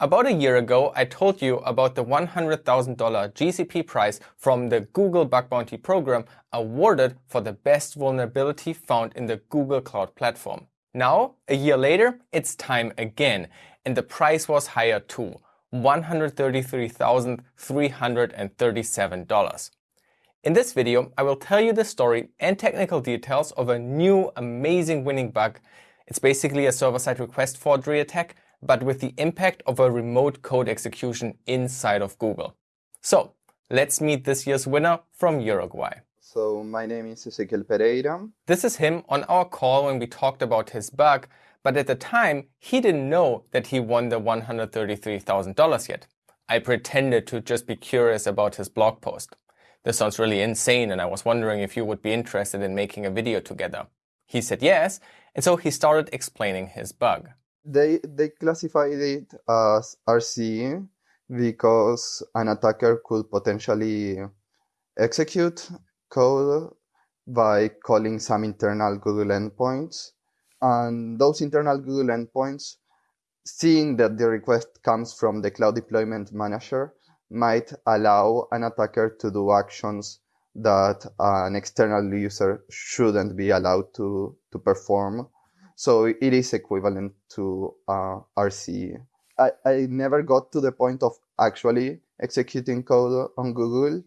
About a year ago, I told you about the $100,000 GCP prize from the Google Bug Bounty program awarded for the best vulnerability found in the Google Cloud Platform. Now, a year later, it's time again, and the price was higher too, $133,337. In this video, I will tell you the story and technical details of a new amazing winning bug. It's basically a server-side request forgery attack but with the impact of a remote code execution inside of Google. So let's meet this year's winner from Uruguay. So my name is Ezequiel Pereira. This is him on our call when we talked about his bug, but at the time, he didn't know that he won the $133,000 yet. I pretended to just be curious about his blog post. This sounds really insane and I was wondering if you would be interested in making a video together. He said yes, and so he started explaining his bug they they classified it as RCE because an attacker could potentially execute code by calling some internal Google endpoints. And those internal Google endpoints, seeing that the request comes from the Cloud Deployment Manager, might allow an attacker to do actions that an external user shouldn't be allowed to, to perform so it is equivalent to uh, RCE. I, I never got to the point of actually executing code on Google,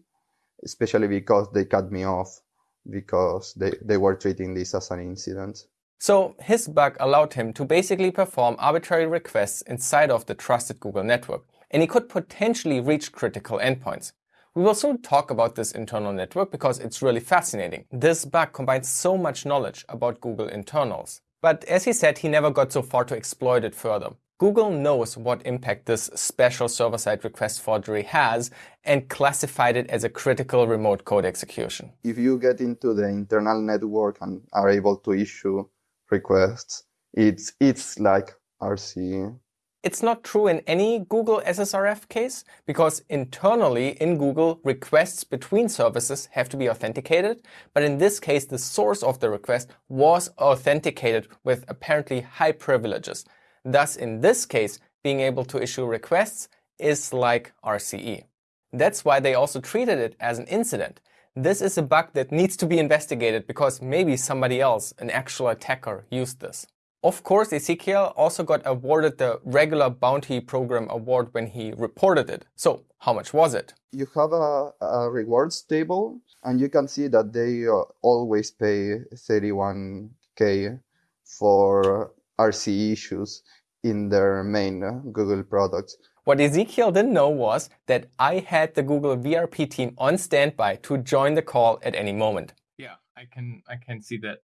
especially because they cut me off because they, they were treating this as an incident. So his bug allowed him to basically perform arbitrary requests inside of the trusted Google network, and he could potentially reach critical endpoints. We will soon talk about this internal network because it's really fascinating. This bug combines so much knowledge about Google internals. But as he said, he never got so far to exploit it further. Google knows what impact this special server-side request forgery has and classified it as a critical remote code execution. If you get into the internal network and are able to issue requests, it's, it's like RCE it's not true in any Google SSRF case because internally in Google, requests between services have to be authenticated. But in this case, the source of the request was authenticated with apparently high privileges. Thus, in this case, being able to issue requests is like RCE. That's why they also treated it as an incident. This is a bug that needs to be investigated because maybe somebody else, an actual attacker, used this. Of course, Ezequiel also got awarded the regular bounty program award when he reported it. So how much was it? You have a, a rewards table and you can see that they uh, always pay 31k for RCE issues in their main uh, Google products. What Ezequiel didn't know was that I had the Google VRP team on standby to join the call at any moment. Yeah, I can I can see that.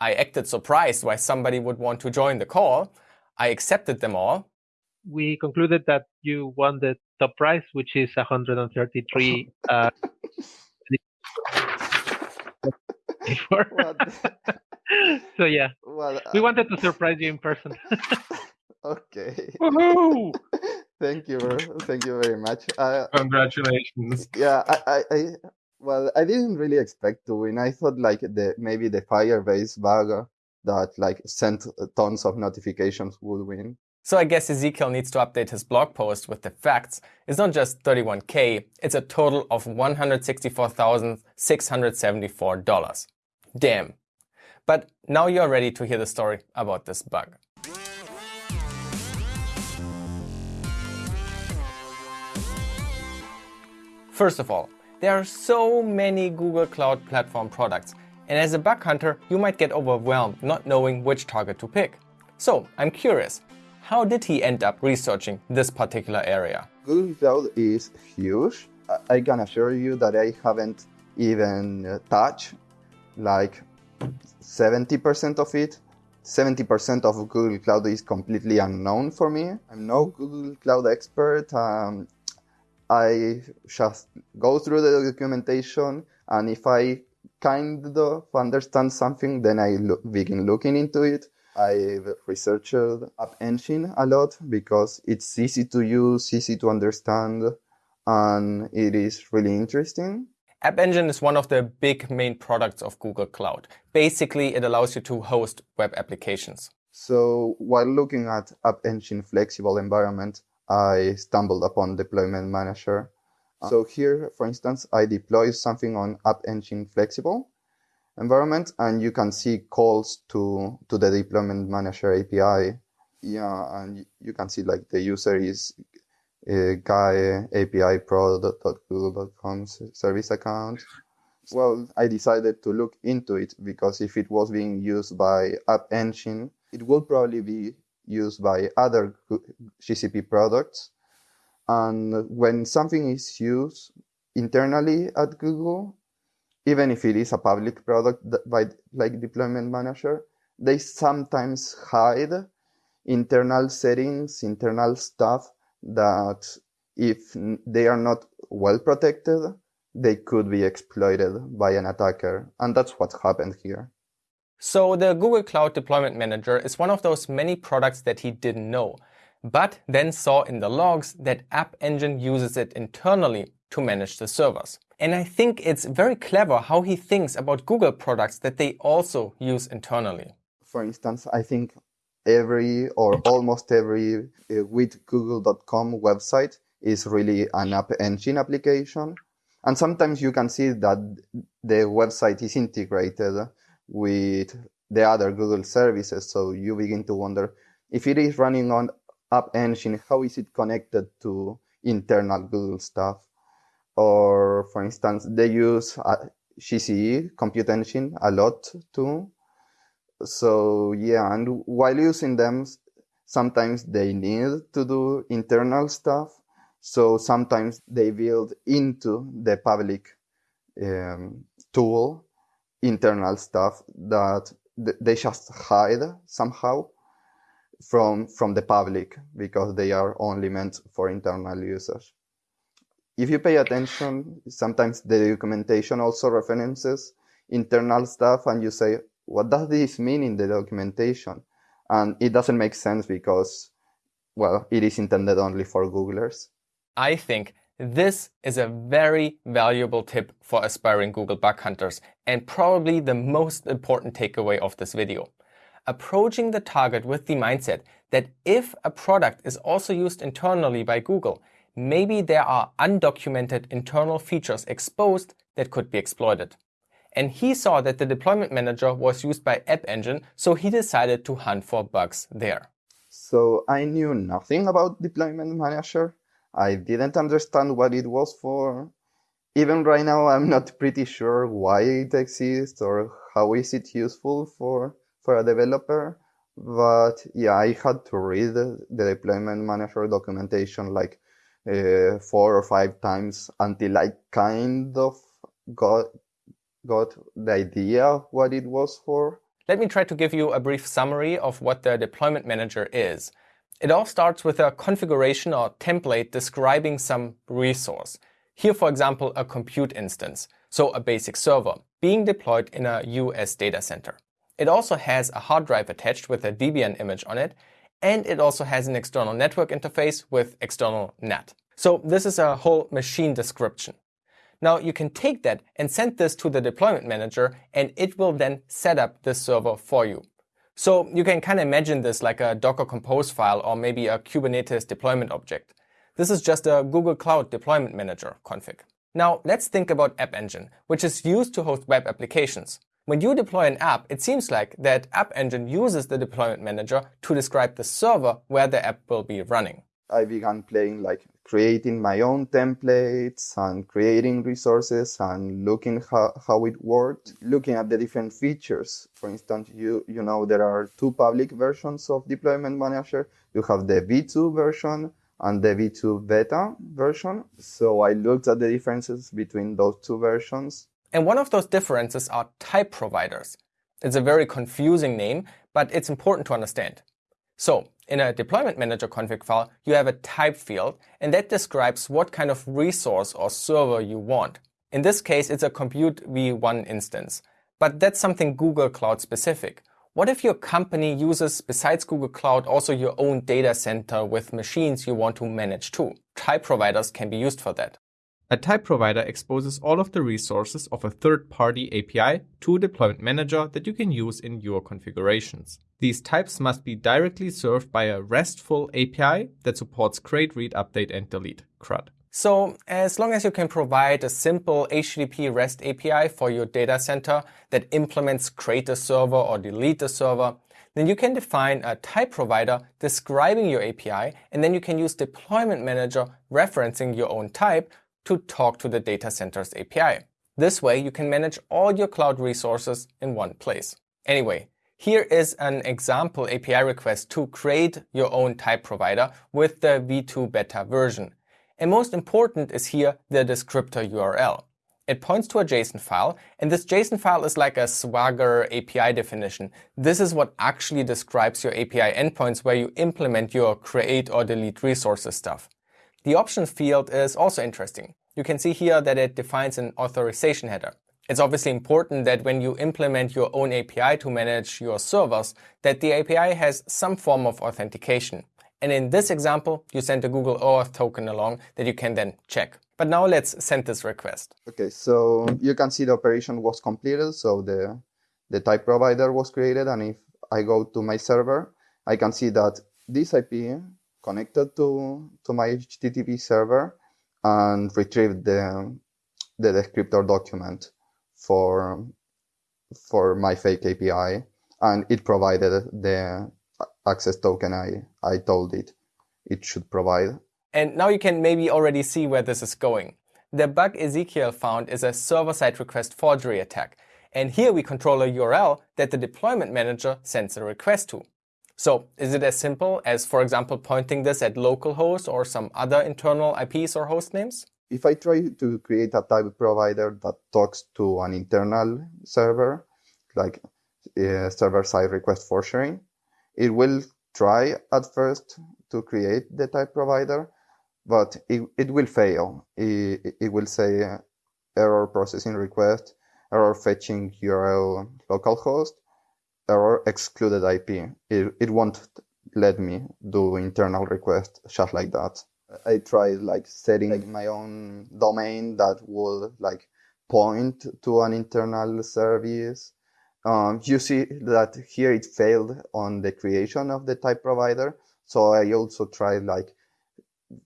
I acted surprised why somebody would want to join the call. I accepted them all. We concluded that you won the top prize, which is 133. uh, so yeah, well, uh, we wanted to surprise you in person. okay. Woohoo! Thank you, thank you very much. Uh, Congratulations. Yeah, I, I, well, I didn't really expect to win. I thought like the maybe the Firebase bug that like sent tons of notifications would win. So I guess Ezequiel needs to update his blog post with the facts. It's not just 31k, it's a total of $164,674. Damn. But now you're ready to hear the story about this bug. First of all, there are so many Google Cloud Platform products, and as a bug hunter, you might get overwhelmed not knowing which target to pick. So I'm curious, how did he end up researching this particular area? Google Cloud is huge. I can assure you that I haven't even touched like 70% of it. 70% of Google Cloud is completely unknown for me. I'm no Google Cloud expert. Um, I just go through the documentation, and if I kind of understand something, then I look, begin looking into it. I've researched App Engine a lot because it's easy to use, easy to understand, and it is really interesting. App Engine is one of the big main products of Google Cloud. Basically, it allows you to host web applications. So while looking at App Engine flexible environment, I stumbled upon Deployment Manager. So here, for instance, I deploy something on App Engine flexible environment and you can see calls to, to the Deployment Manager API. Yeah, and you can see like the user is uh, guy API pro.google.com service account. Well, I decided to look into it because if it was being used by App Engine, it will probably be used by other GCP products. And when something is used internally at Google, even if it is a public product by like deployment manager, they sometimes hide internal settings, internal stuff that if they are not well protected, they could be exploited by an attacker. And that's what happened here. So the Google Cloud Deployment Manager is one of those many products that he didn't know, but then saw in the logs that App Engine uses it internally to manage the servers. And I think it's very clever how he thinks about Google products that they also use internally. For instance, I think every or almost every uh, with google.com website is really an app engine application. And sometimes you can see that the website is integrated with the other Google services. So you begin to wonder if it is running on App Engine, how is it connected to internal Google stuff? Or for instance, they use uh, GCE, Compute Engine, a lot too. So yeah, and while using them, sometimes they need to do internal stuff. So sometimes they build into the public um, tool internal stuff that they just hide somehow from from the public because they are only meant for internal users. If you pay attention, sometimes the documentation also references internal stuff and you say, what does this mean in the documentation? And it doesn't make sense because, well, it is intended only for Googlers. I think this is a very valuable tip for aspiring Google bug hunters and probably the most important takeaway of this video. Approaching the target with the mindset that if a product is also used internally by Google, maybe there are undocumented internal features exposed that could be exploited. And he saw that the deployment manager was used by App Engine, so he decided to hunt for bugs there. So I knew nothing about deployment manager I didn't understand what it was for. Even right now, I'm not pretty sure why it exists or how is it useful for, for a developer. But yeah, I had to read the deployment manager documentation like uh, four or five times until I kind of got got the idea of what it was for. Let me try to give you a brief summary of what the deployment manager is. It all starts with a configuration or template describing some resource. Here, for example, a compute instance, so a basic server, being deployed in a US data center. It also has a hard drive attached with a Debian image on it, and it also has an external network interface with external NAT. So this is a whole machine description. Now you can take that and send this to the deployment manager and it will then set up this server for you. So you can kind of imagine this like a Docker Compose file or maybe a Kubernetes deployment object. This is just a Google Cloud Deployment Manager config. Now let's think about App Engine, which is used to host web applications. When you deploy an app, it seems like that App Engine uses the deployment manager to describe the server where the app will be running. I began playing like creating my own templates and creating resources and looking how, how it worked, looking at the different features. For instance, you, you know, there are two public versions of Deployment Manager. You have the V2 version and the V2 beta version. So I looked at the differences between those two versions. And one of those differences are type providers. It's a very confusing name, but it's important to understand. So in a deployment manager config file, you have a type field, and that describes what kind of resource or server you want. In this case, it's a compute v1 instance, but that's something Google Cloud specific. What if your company uses, besides Google Cloud, also your own data center with machines you want to manage too? Type providers can be used for that. A type provider exposes all of the resources of a third-party API to a deployment manager that you can use in your configurations. These types must be directly served by a RESTful API that supports create, read, update, and delete CRUD. So as long as you can provide a simple HTTP REST API for your data center that implements create a server or delete a server, then you can define a type provider describing your API, and then you can use deployment manager referencing your own type to talk to the data center's API. This way, you can manage all your cloud resources in one place. Anyway, here is an example API request to create your own type provider with the v2 beta version. And most important is here the descriptor URL. It points to a JSON file, and this JSON file is like a Swagger API definition. This is what actually describes your API endpoints where you implement your create or delete resources stuff. The options field is also interesting. You can see here that it defines an authorization header. It's obviously important that when you implement your own API to manage your servers, that the API has some form of authentication. And in this example, you send a Google OAuth token along that you can then check. But now let's send this request. Okay, so you can see the operation was completed. So the, the type provider was created. And if I go to my server, I can see that this IP connected to, to my HTTP server and retrieved the, the descriptor document for, for my fake API. And it provided the access token I, I told it it should provide. And now you can maybe already see where this is going. The bug Ezequiel found is a server-side request forgery attack. And here we control a URL that the deployment manager sends a request to. So is it as simple as, for example, pointing this at localhost or some other internal IPs or host names? If I try to create a type provider that talks to an internal server, like uh, server-side request forgery, it will try at first to create the type provider, but it, it will fail. It, it will say error processing request, error fetching URL localhost, error excluded IP. It, it won't let me do internal request just like that. I tried like setting like my own domain that would like point to an internal service. Um, you see that here it failed on the creation of the type provider. So I also tried like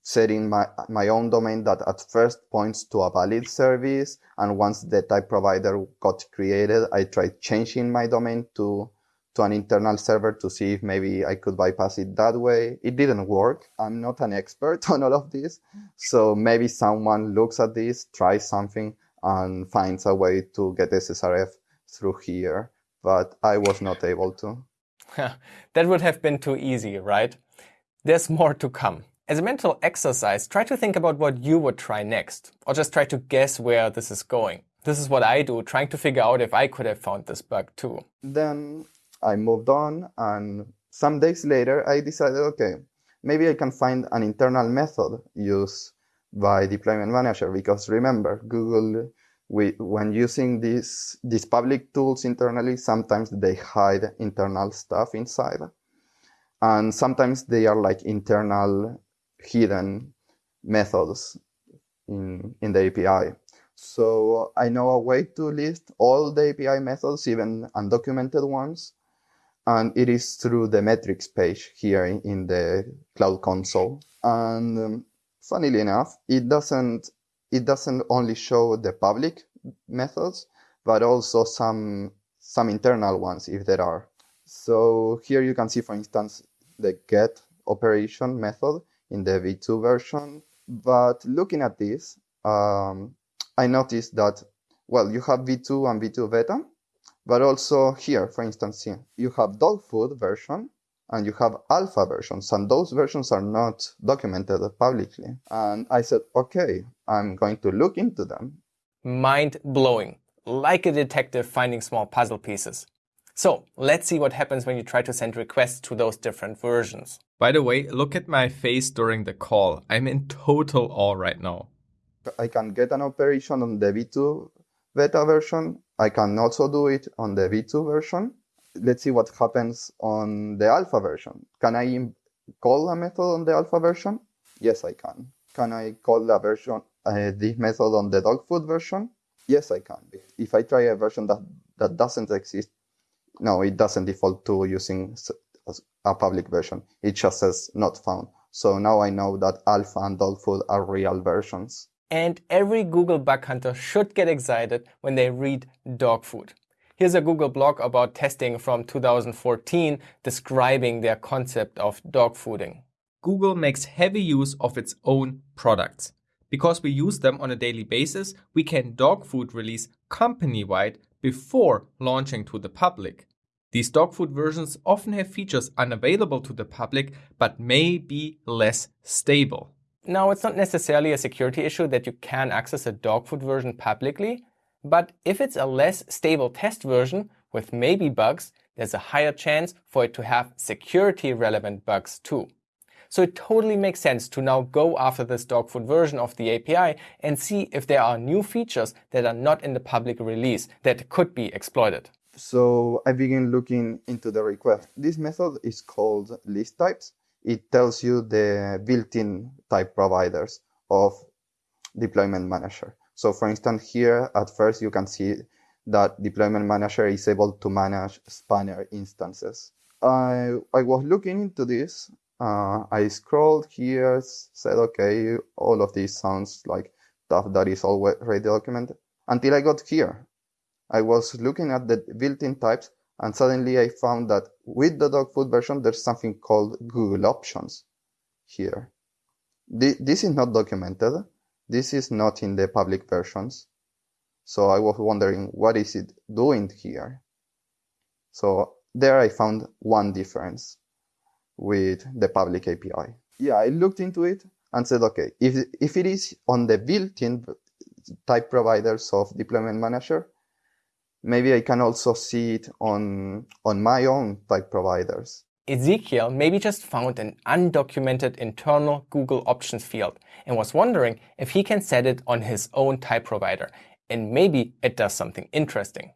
setting my, my own domain that at first points to a valid service. And once the type provider got created, I tried changing my domain to to an internal server to see if maybe I could bypass it that way. It didn't work. I'm not an expert on all of this. So maybe someone looks at this, tries something and finds a way to get SSRF through here. But I was not able to. that would have been too easy, right? There's more to come. As a mental exercise, try to think about what you would try next, or just try to guess where this is going. This is what I do, trying to figure out if I could have found this bug too. Then I moved on, and some days later, I decided, okay, maybe I can find an internal method used by deployment manager because remember, Google, we, when using these these public tools internally, sometimes they hide internal stuff inside, and sometimes they are like internal hidden methods in in the API. So I know a way to list all the API methods, even undocumented ones, and it is through the metrics page here in the cloud console. And um, funnily enough it doesn't it doesn't only show the public methods but also some some internal ones if there are. So here you can see for instance the get operation method in the v2 version. But looking at this um, i noticed that well you have v2 and v2 beta but also here, for instance, you have dog food version and you have alpha versions, and those versions are not documented publicly. And I said, okay, I'm going to look into them. Mind blowing, like a detective finding small puzzle pieces. So let's see what happens when you try to send requests to those different versions. By the way, look at my face during the call. I'm in total awe right now. I can get an operation on the V2 beta version. I can also do it on the V2 version. Let's see what happens on the alpha version. Can I call a method on the alpha version? Yes, I can. can I call a version uh, this method on the dog food version? Yes, I can. If I try a version that, that doesn't exist, no, it doesn't default to using a public version. It just says not found. So now I know that alpha and dog food are real versions. And every Google bug hunter should get excited when they read dog food. Here's a Google blog about testing from 2014 describing their concept of dog fooding. Google makes heavy use of its own products. Because we use them on a daily basis, we can dog food release company wide before launching to the public. These dog food versions often have features unavailable to the public but may be less stable. Now, it's not necessarily a security issue that you can access a dog food version publicly, but if it's a less stable test version with maybe bugs, there's a higher chance for it to have security relevant bugs too. So it totally makes sense to now go after this dog food version of the API and see if there are new features that are not in the public release that could be exploited. So I begin looking into the request. This method is called list types. It tells you the built-in type providers of deployment manager. So for instance, here at first you can see that deployment manager is able to manage spanner instances. I, I was looking into this. Uh, I scrolled here, said, okay, all of this sounds like stuff that is already documented until I got here. I was looking at the built-in types and suddenly I found that with the dog food version, there's something called Google Options here. This is not documented. This is not in the public versions. So I was wondering, what is it doing here? So there I found one difference with the public API. Yeah, I looked into it and said, okay, if, if it is on the built-in type providers of deployment manager, maybe I can also see it on, on my own type providers. Ezequiel maybe just found an undocumented internal Google options field and was wondering if he can set it on his own type provider. And maybe it does something interesting.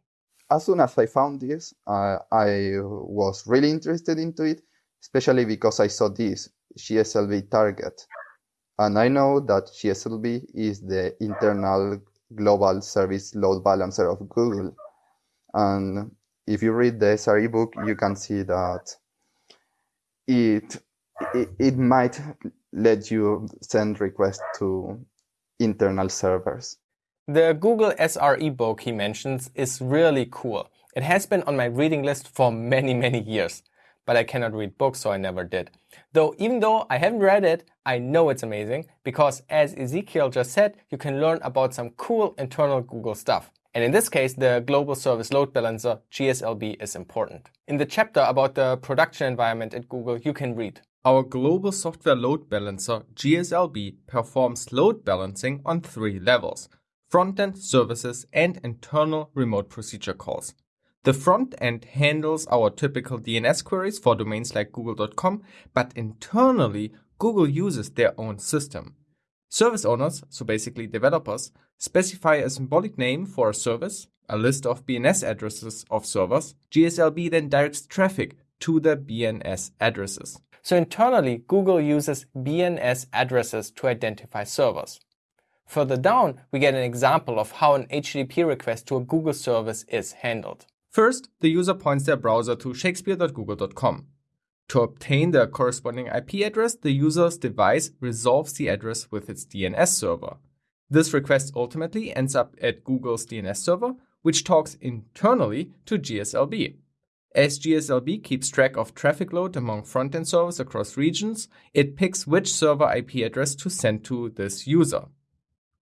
As soon as I found this, uh, I was really interested into it, especially because I saw this GSLB target. And I know that GSLB is the internal global service load balancer of Google. And if you read the SRE book, you can see that it, it, it might let you send requests to internal servers. The Google SRE book he mentions is really cool. It has been on my reading list for many, many years, but I cannot read books, so I never did. Though, even though I haven't read it, I know it's amazing because, as Ezequiel just said, you can learn about some cool internal Google stuff. And in this case, the Global Service Load Balancer, GSLB, is important. In the chapter about the production environment at Google, you can read. Our Global Software Load Balancer, GSLB, performs load balancing on three levels front-end services and internal remote procedure calls. The front end handles our typical DNS queries for domains like google.com, but internally, Google uses their own system. Service owners, so basically developers, specify a symbolic name for a service, a list of BNS addresses of servers. GSLB then directs traffic to the BNS addresses. So internally, Google uses BNS addresses to identify servers. Further down, we get an example of how an HTTP request to a Google service is handled. First, the user points their browser to shakespeare.google.com. To obtain the corresponding IP address, the user's device resolves the address with its DNS server. This request ultimately ends up at Google's DNS server, which talks internally to GSLB. As GSLB keeps track of traffic load among front-end servers across regions, it picks which server IP address to send to this user.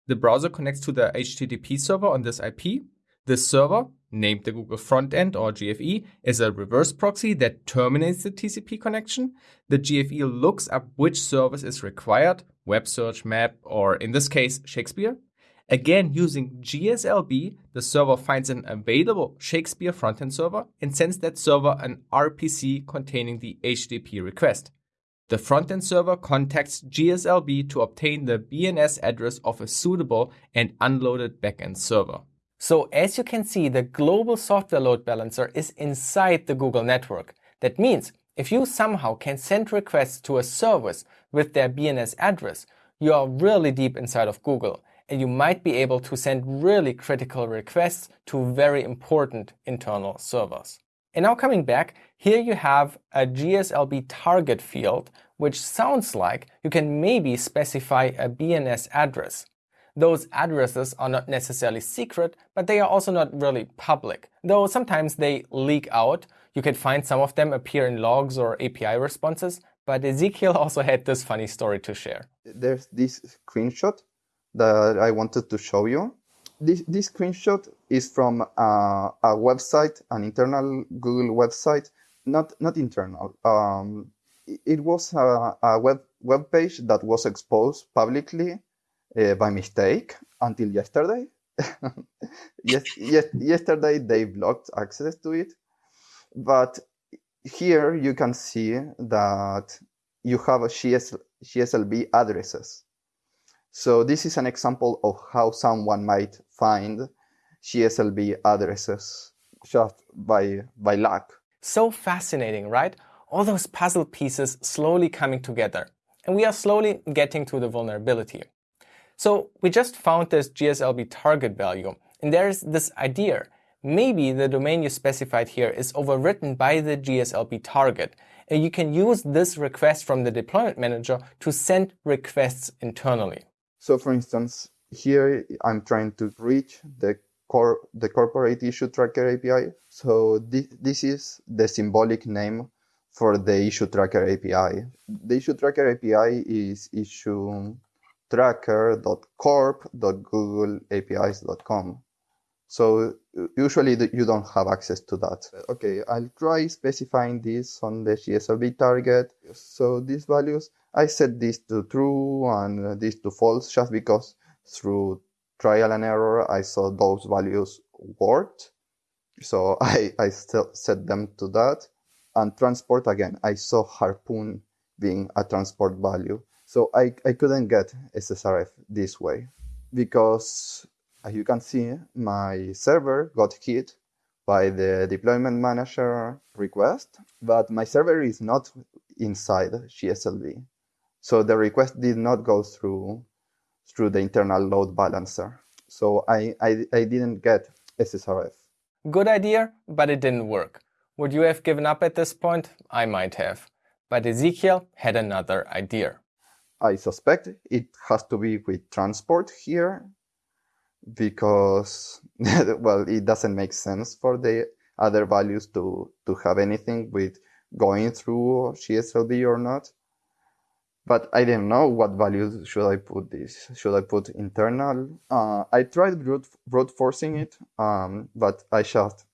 The browser connects to the HTTP server on this IP. This server named the Google Frontend or GFE, is a reverse proxy that terminates the TCP connection. The GFE looks up which service is required, web search, map, or in this case, Shakespeare. Again, using GSLB, the server finds an available Shakespeare frontend server and sends that server an RPC containing the HTTP request. The frontend server contacts GSLB to obtain the BNS address of a suitable and unloaded backend server. So as you can see, the global software load balancer is inside the Google network. That means if you somehow can send requests to a service with their BNS address, you are really deep inside of Google and you might be able to send really critical requests to very important internal servers. And now coming back, here you have a GSLB target field, which sounds like you can maybe specify a BNS address. Those addresses are not necessarily secret, but they are also not really public, though sometimes they leak out. You can find some of them appear in logs or API responses, but Ezequiel also had this funny story to share. There's this screenshot that I wanted to show you. This, this screenshot is from a, a website, an internal Google website, not not internal. Um, it was a, a, web web page that was exposed publicly uh, by mistake until yesterday. yes, yes, yesterday they blocked access to it, but here you can see that you have a GS, addresses. So this is an example of how someone might find GSLB addresses just by, by luck. So fascinating, right? All those puzzle pieces slowly coming together. And we are slowly getting to the vulnerability. So we just found this GSLB target value. And there's this idea. Maybe the domain you specified here is overwritten by the GSLB target. And you can use this request from the deployment manager to send requests internally. So for instance, here I'm trying to reach the core, the corporate issue tracker API. So this, this is the symbolic name for the issue tracker API. The issue tracker API is issue tracker.corp.googleapis.com. So usually you don't have access to that. Okay, I'll try specifying this on the GSLB target. So these values, I set this to true and this to false just because through trial and error, I saw those values worked. So I, I still set them to that. And transport again, I saw harpoon being a transport value. So I, I couldn't get SSRF this way because as you can see, my server got hit by the deployment manager request, but my server is not inside GSLB. So the request did not go through through the internal load balancer. So I, I, I didn't get SSRF. Good idea, but it didn't work. Would you have given up at this point? I might have. But Ezequiel had another idea. I suspect it has to be with transport here because, well, it doesn't make sense for the other values to, to have anything with going through GSLB or not. But I didn't know what values should I put this. Should I put internal? Uh, I tried brute, brute forcing it, um, but I just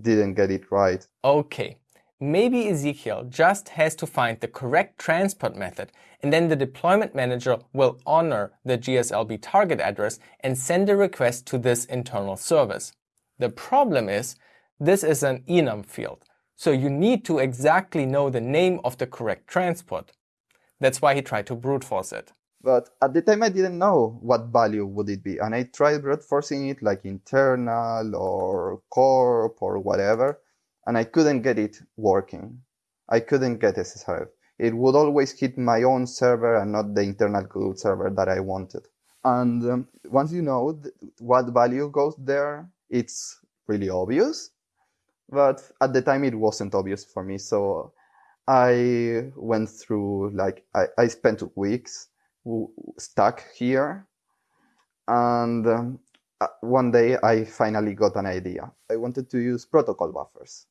didn't get it right. Okay, maybe Ezequiel just has to find the correct transport method and then the deployment manager will honor the GSLB target address and send a request to this internal service. The problem is this is an enum field, so you need to exactly know the name of the correct transport. That's why he tried to brute force it. But at the time I didn't know what value would it be and I tried brute forcing it like internal or corp or whatever and I couldn't get it working. I couldn't get SSRF. It would always hit my own server and not the internal Google server that I wanted. And um, once you know what value goes there, it's really obvious. But at the time, it wasn't obvious for me. So I went through, like, I, I spent weeks stuck here. And um, uh, one day I finally got an idea. I wanted to use protocol buffers.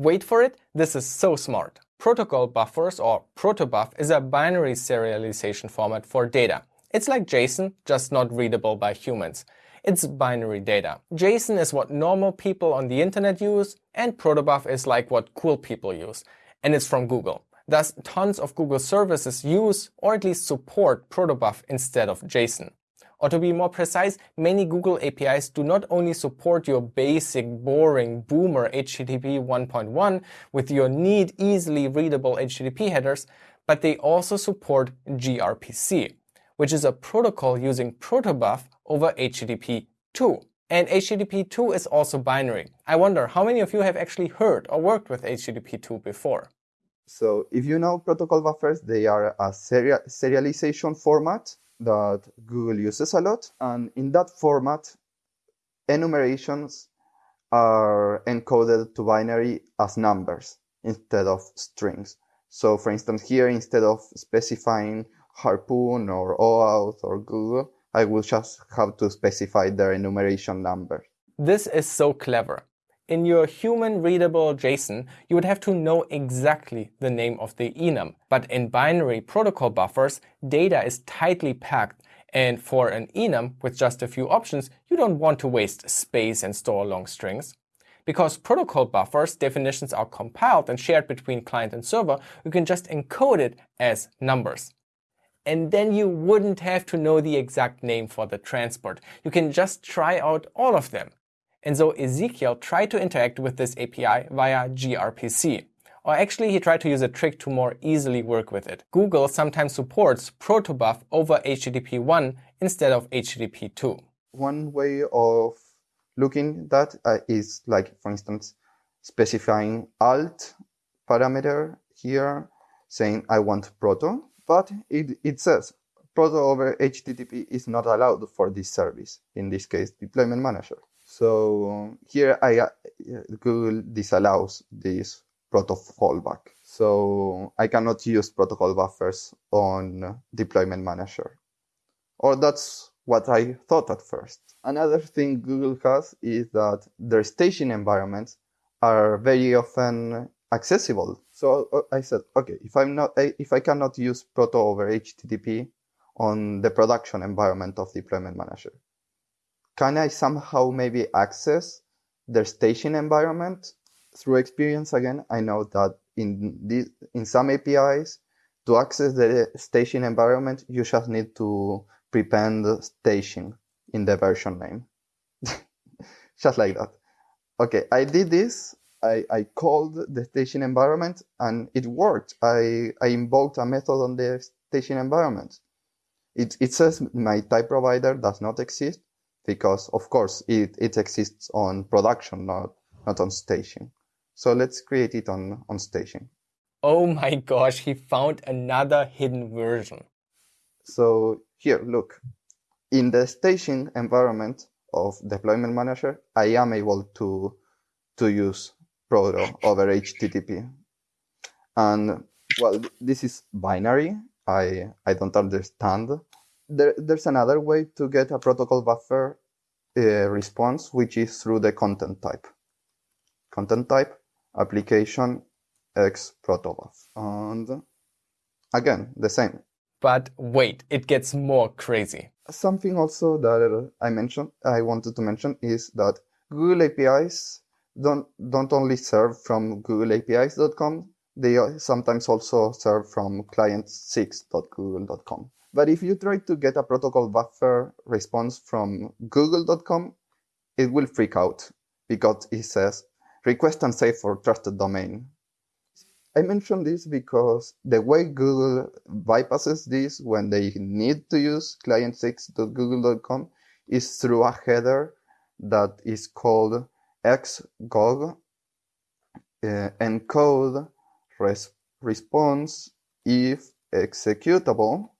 Wait for it, this is so smart. Protocol buffers or protobuf is a binary serialization format for data. It's like JSON, just not readable by humans. It's binary data. JSON is what normal people on the internet use, and protobuf is like what cool people use. And it's from Google. Thus, tons of Google services use or at least support protobuf instead of JSON. Or to be more precise, many Google APIs do not only support your basic, boring, boomer HTTP 1.1 with your neat, easily readable HTTP headers, but they also support gRPC, which is a protocol using protobuf over HTTP 2. And HTTP 2 is also binary. I wonder how many of you have actually heard or worked with HTTP 2 before? So if you know protocol buffers, they are a serial serialization format that Google uses a lot. And in that format, enumerations are encoded to binary as numbers instead of strings. So for instance, here, instead of specifying Harpoon or OAuth or Google, I will just have to specify their enumeration number. This is so clever. In your human readable JSON, you would have to know exactly the name of the enum. But in binary protocol buffers, data is tightly packed. And for an enum with just a few options, you don't want to waste space and store long strings. Because protocol buffers definitions are compiled and shared between client and server, you can just encode it as numbers. And then you wouldn't have to know the exact name for the transport. You can just try out all of them. And so Ezequiel tried to interact with this API via gRPC. Or actually, he tried to use a trick to more easily work with it. Google sometimes supports protobuf over HTTP 1 instead of HTTP 2. One way of looking that uh, is like, for instance, specifying alt parameter here, saying I want proto, but it, it says proto over HTTP is not allowed for this service, in this case, deployment manager. So here I, uh, Google disallows this protocol fallback. So I cannot use protocol buffers on deployment manager. Or that's what I thought at first. Another thing Google has is that their staging environments are very often accessible. So uh, I said, okay, if I'm not, if I cannot use proto over HTTP on the production environment of deployment manager, can I somehow maybe access their staging environment through experience again? I know that in this, in some APIs, to access the staging environment, you just need to prepend the staging in the version name. just like that. Okay, I did this. I, I called the staging environment and it worked. I, I invoked a method on the staging environment. It, it says my type provider does not exist, because of course it, it exists on production, not, not on staging. So let's create it on, on staging. Oh my gosh, he found another hidden version. So here, look, in the staging environment of deployment manager, I am able to, to use Proto over HTTP. And well, this is binary. I, I don't understand there, there's another way to get a protocol buffer Uh, response, which is through the content type. Content type, application, X protobuf. And again, the same. But wait, it gets more crazy. Something also that I mentioned, I wanted to mention is that Google APIs don't, don't only serve from googleapis.com, they sometimes also serve from client6.google.com. But if you try to get a protocol buffer response from google.com, it will freak out because it says request unsafe for trusted domain. I mention this because the way Google bypasses this when they need to use client6.google.com is through a header that is called X-Goog uh, encode res- response if executable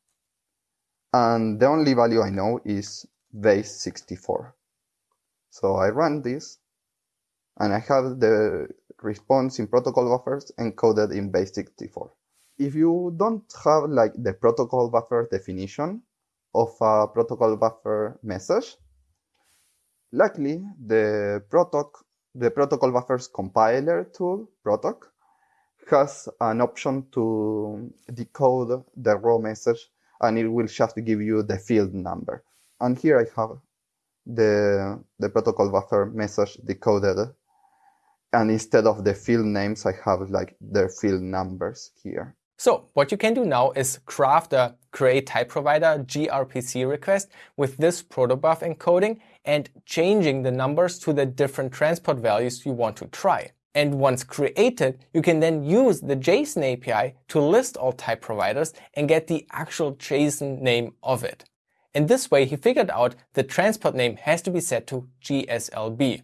and the only value I know is base 64. So I run this and I have the response in protocol buffers encoded in base 64. If you don't have like the protocol buffer definition of a protocol buffer message, luckily the protoc the protocol buffers compiler tool, Protoc, has an option to decode the raw message and it will just give you the field number. And here I have the, the protocol buffer message decoded. And instead of the field names, I have like their field numbers here. So what you can do now is craft a create type provider gRPC request with this protobuf encoding and changing the numbers to the different transport values you want to try. And once created, you can then use the JSON API to list all type providers and get the actual JSON name of it. In this way, he figured out the transport name has to be set to GSLB.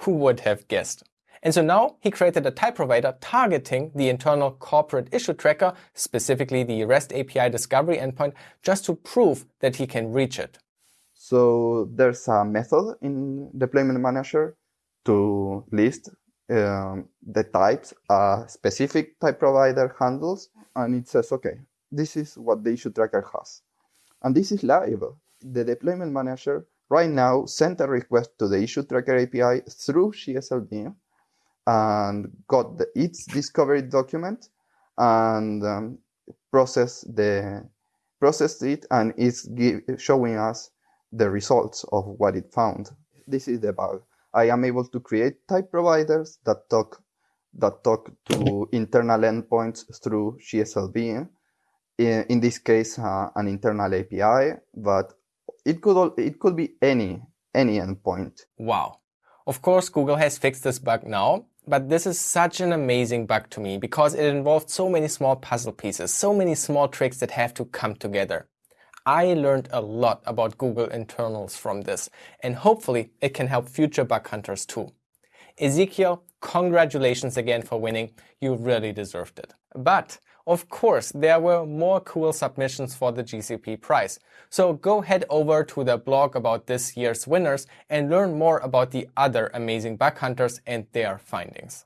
Who would have guessed? And so now he created a type provider targeting the internal corporate issue tracker, specifically the REST API discovery endpoint, just to prove that he can reach it. So there's a method in deployment manager to list um, the types a specific type provider handles, and it says, okay, this is what the issue tracker has. And this is live. The deployment manager right now sent a request to the issue tracker API through GSLB and got the, its discovery document and um, process the processed it and it's give, showing us the results of what it found. This is the bug. I am able to create type providers that talk that talk to internal endpoints through GSLB. In, in this case, uh, an internal API, but it could it could be any any endpoint. Wow. Of course, Google has fixed this bug now, but this is such an amazing bug to me because it involved so many small puzzle pieces, so many small tricks that have to come together. I learned a lot about Google internals from this, and hopefully it can help future bug hunters too. Ezequiel, congratulations again for winning. You really deserved it. But of course, there were more cool submissions for the GCP prize. So go head over to the blog about this year's winners and learn more about the other amazing bug hunters and their findings.